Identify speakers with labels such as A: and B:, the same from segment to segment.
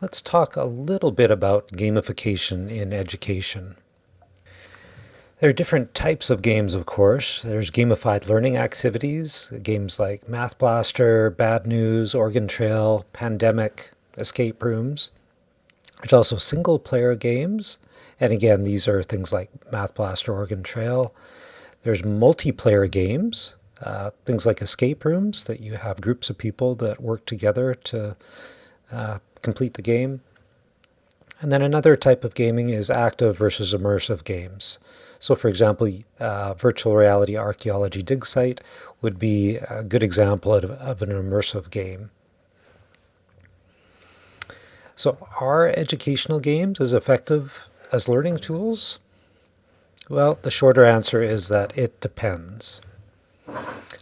A: Let's talk a little bit about gamification in education. There are different types of games, of course. There's gamified learning activities, games like Math Blaster, Bad News, Oregon Trail, Pandemic, Escape Rooms. There's also single-player games, and again, these are things like Math Blaster, Oregon Trail. There's multiplayer games, uh, things like escape rooms that you have groups of people that work together to uh, complete the game. And then another type of gaming is active versus immersive games. So for example, uh, virtual reality archaeology dig site would be a good example of, of an immersive game. So are educational games as effective as learning tools? Well, the shorter answer is that it depends.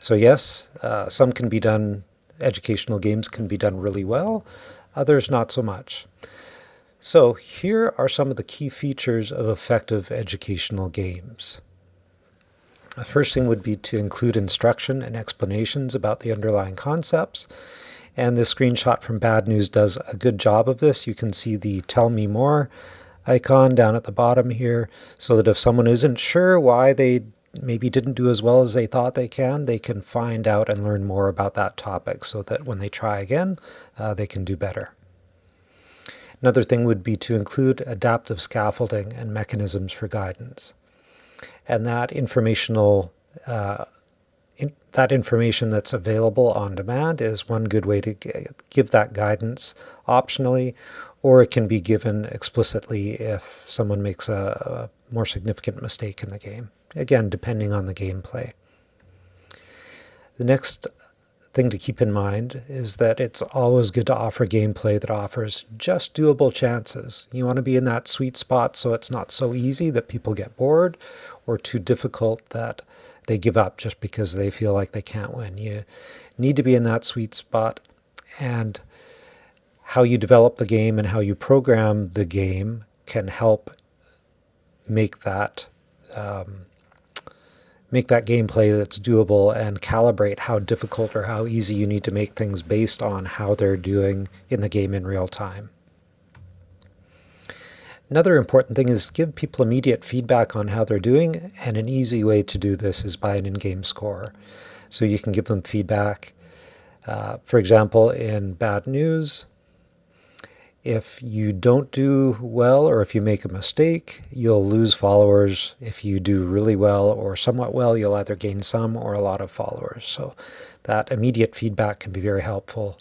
A: So yes, uh, some can be done, educational games can be done really well, others not so much. So here are some of the key features of effective educational games. The first thing would be to include instruction and explanations about the underlying concepts. And this screenshot from Bad News does a good job of this. You can see the Tell Me More icon down at the bottom here, so that if someone isn't sure why they maybe didn't do as well as they thought they can, they can find out and learn more about that topic so that when they try again, uh, they can do better. Another thing would be to include adaptive scaffolding and mechanisms for guidance. And that informational uh, in, that information that's available on demand is one good way to give that guidance optionally, or it can be given explicitly if someone makes a, a more significant mistake in the game again, depending on the gameplay. The next thing to keep in mind is that it's always good to offer gameplay that offers just doable chances. You want to be in that sweet spot so it's not so easy that people get bored or too difficult that they give up just because they feel like they can't win. You need to be in that sweet spot and how you develop the game and how you program the game can help make that um, make that gameplay that's doable and calibrate how difficult or how easy you need to make things based on how they're doing in the game in real time. Another important thing is give people immediate feedback on how they're doing, and an easy way to do this is by an in-game score. So you can give them feedback. Uh, for example, in bad news, if you don't do well or if you make a mistake, you'll lose followers. If you do really well or somewhat well, you'll either gain some or a lot of followers. So that immediate feedback can be very helpful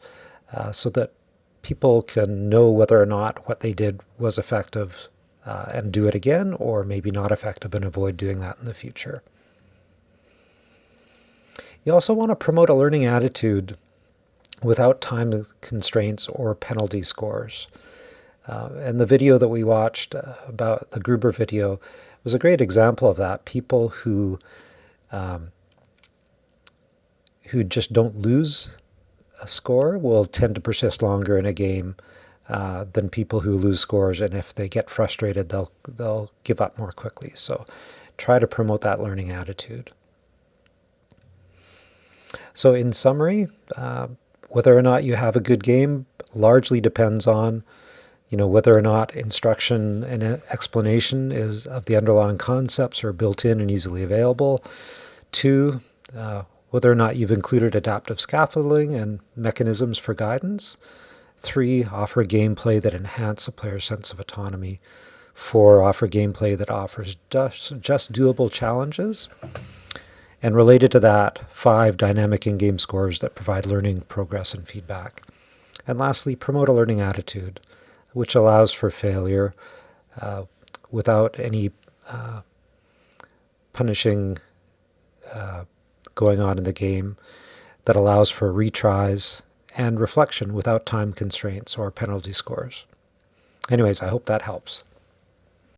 A: uh, so that people can know whether or not what they did was effective uh, and do it again, or maybe not effective and avoid doing that in the future. You also want to promote a learning attitude without time constraints or penalty scores. Uh, and the video that we watched uh, about the Gruber video was a great example of that. People who um, who just don't lose a score will tend to persist longer in a game uh, than people who lose scores. And if they get frustrated, they'll they'll give up more quickly. So try to promote that learning attitude. So in summary, uh, whether or not you have a good game largely depends on you know, whether or not instruction and explanation is of the underlying concepts are built in and easily available. Two, uh, whether or not you've included adaptive scaffolding and mechanisms for guidance. Three, offer gameplay that enhance a player's sense of autonomy. Four, offer gameplay that offers just, just doable challenges. And related to that, five dynamic in-game scores that provide learning, progress, and feedback. And lastly, promote a learning attitude, which allows for failure uh, without any uh, punishing uh, going on in the game, that allows for retries and reflection without time constraints or penalty scores. Anyways, I hope that helps.